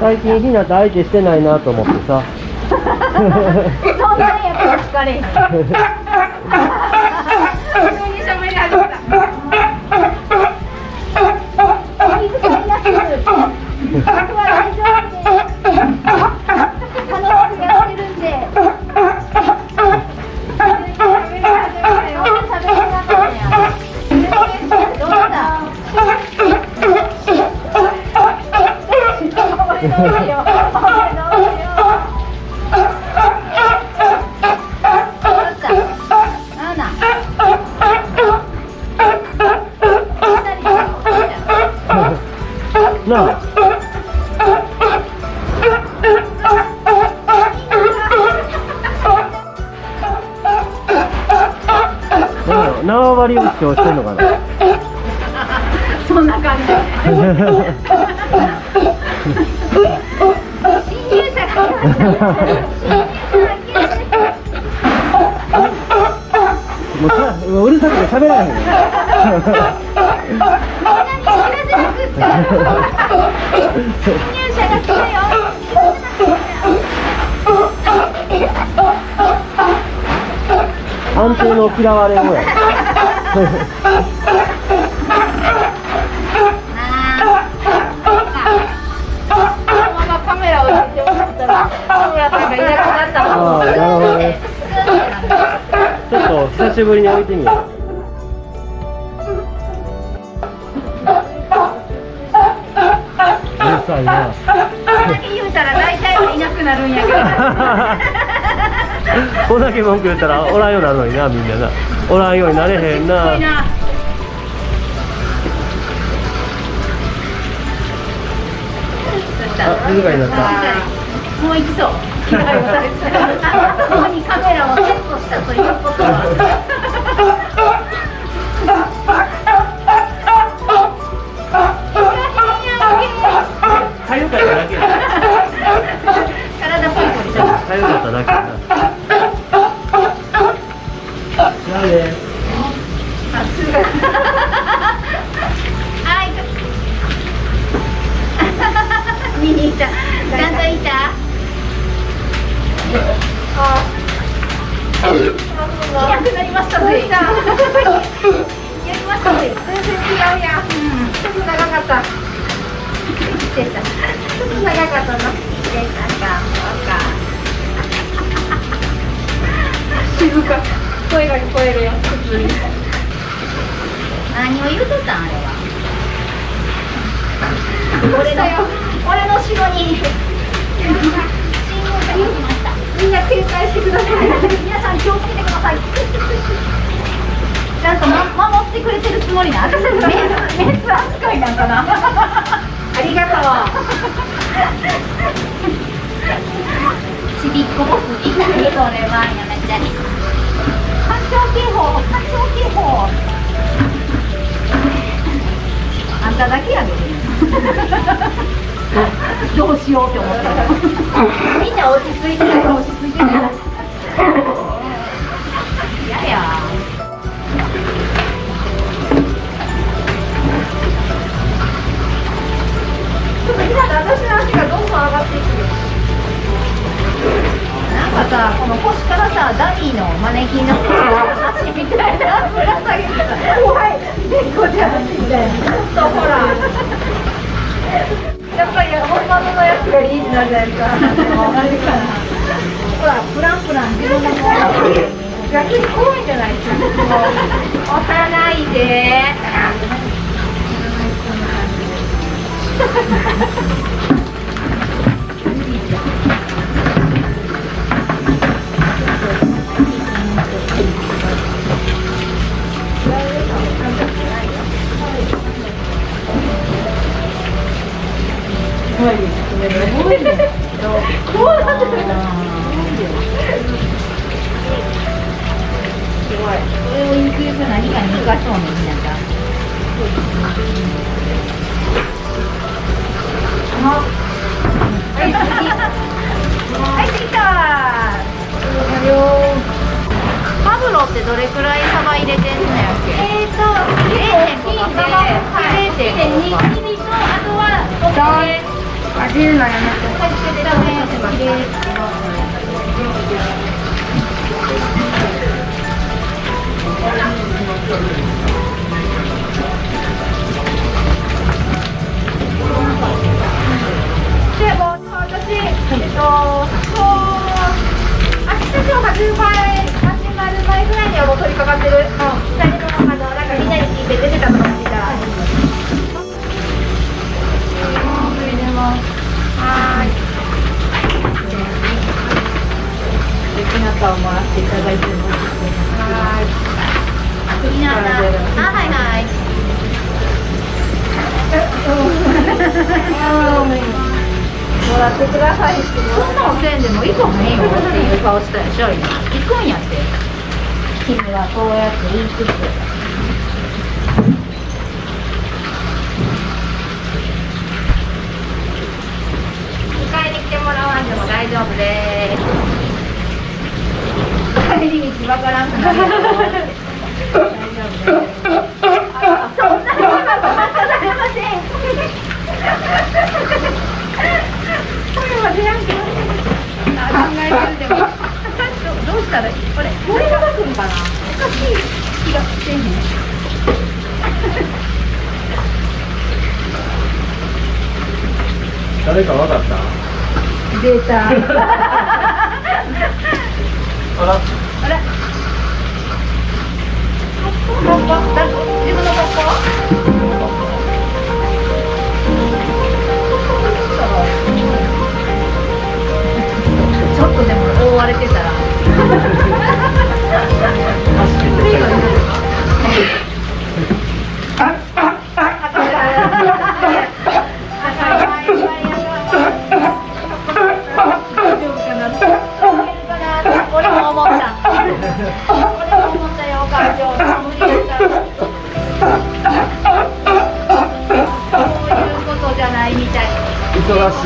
最近ひなと相手してないなと思ってさ。そんなにやっぱ疲れへん急に喋り始めた気遣いなく僕は大丈夫ですなあなんだろう縄張りを主張してんのかなそんな感じ。もうもううるさくて喋らへん者が来たよ。安定の嫌われもやカメラを置いてもらったら、田村さんがいなくなったああなるほどね。ちょっと久しぶりに置いてみようさいなこれだけ言うたら大体はいなくなるんやけど。こんだけ文句言ったらおらんようになるのになみんななおらんようになれへんな。あ静かになったもう行きそう。そ こにカメラをセットしたということは。いなくなりましたぜ。やりましたぜ。全然違うや。長かった。長かったな。でたか。静か。声が聞こえるよ。何を言うとったんあれは。俺の俺の城に。みんな警戒してください。皆さん気をつけてください。ちゃんと、ま、守ってくれてるつもりな。メスメス扱いなんかな。ありがとう。ちびっこボスみたいそれはやめて。環境警報環境警報。あんただけやで。どうしようって思ったみんな落ち着いてない落ち着いてやっと今私の足がどんどん上がっていくよなんかさこの腰からさダミーのマネキンの足みたいなぶら下げてた怖い猫ちゃんみたいなちょっとほらやっぱり本物のやつがリーズナルなやつはあれかなほらプランプラン自分のもの逆に怖いんじゃないですか押さないでこロってどれくらいサバ入れてんのやっけ？えーと0.5か0.2とあとはお米味るのやめてはいつけてダメできな顔もらってい。ただい。てます。はーい。みんなあはい。はい。もらってください。そんなのせんでも行かへんよってい。う顔したでしょ今。行くんやって。君はこうやって言い。つつ。迎えに来てもらわんでも大丈夫です帰り道わからんくな大丈夫ですあそんなにはされませんこれは出やんけあ考えてるでもどどうしたらいいこれこれが出すんかなおかしい気がしてへん誰かわかった？出た。あ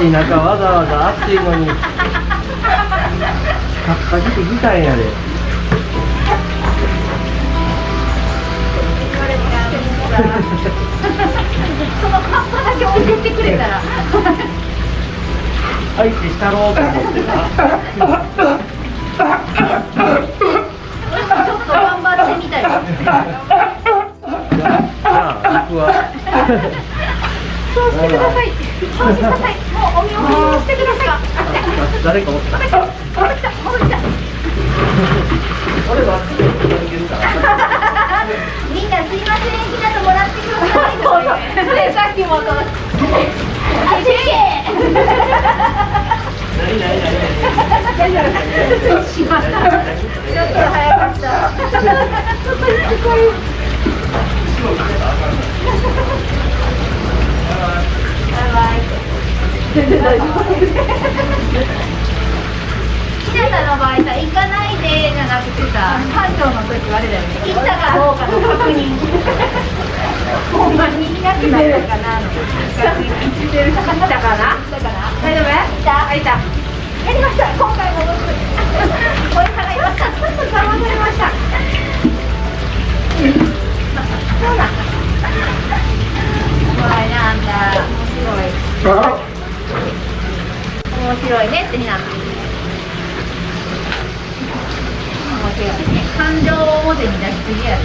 忙しい中わざわざ暑いのにカッパ着てきたんやで。そのカッパだけ置いてってくれたら。相手したろうと思ってな。ちょっと頑張ってみたよじゃあ僕は。そうしてください。そうしてくださいお見送りをしてください誰かおった戻ってきた戻ってきた戻ってきた俺はすぐいけるかみんなすいませんひなともらってくださいそれさっきもとあっち行け何何何しまったちょっと早かったバイバイひなたの場合さ行かないでじゃなくてさ班長の時はあれだよね行ったかどうかの確認ほんまにいなくなったかなの確認してる行ったかな行ったかな大丈夫行ったあいたやりました今回も僕追い払いました騙されましたそうなんだ怖いなあんた面白い面白いねってひな面白いね感情を表に出しすぎや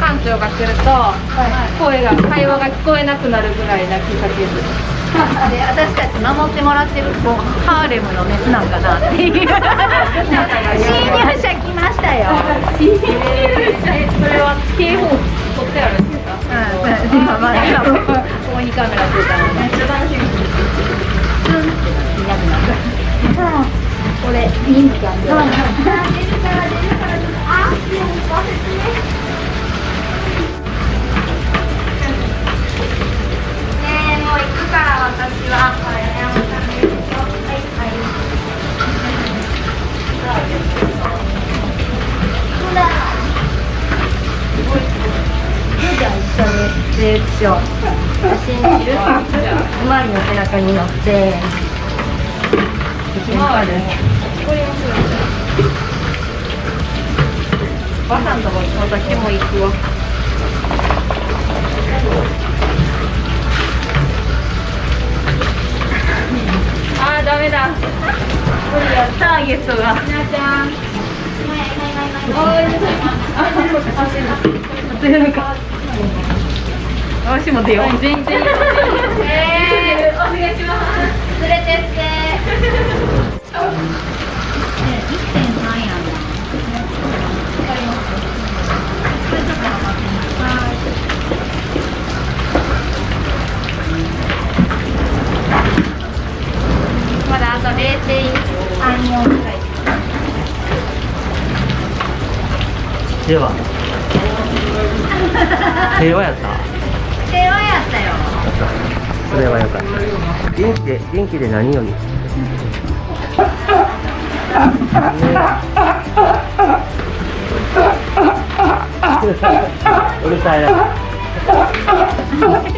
館長が来ると、声が会話が聞こえなくなるぐらい泣きかける。で私たち守ってもらってるこうハーレムのメスなんかなっていう侵入者来ましたよえ、それは警報取ってあるんですか。うん今まあ今ここにカメラついたのめっちゃ楽しみ。いなくなったこれ民間で出るから出るからあーでもご説明ねえもう行くから私ははい山さんですよはいはいほらじゃあ一緒にレクショ信じる。まの背中に乗ってひすばさんとこ私も行くわ。あーダメだ。これやったゲストが。ひなちゃん。おいしい、私も出よう。全然。えー、お願いします連れてって。1.3やんまだあと0.34ぐらいでは。平和やった平和やったよ。それはよかった。元気で元気で何より。ねうるさいな。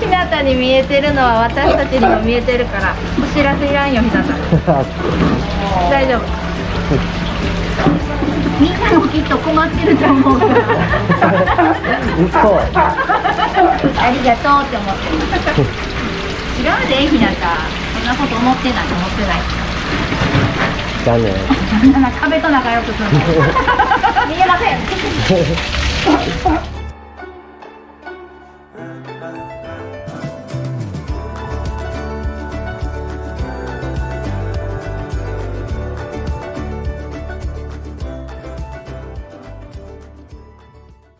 ひなたに見えてるのは私たちにも見えてるからお知らせいらんよひなた。大丈夫みんなもきっと困ってると思うから。嘘ありがとうって思ってます違うでひなたそんなこと思ってない思ってないだねそんな壁と仲良くするの見えません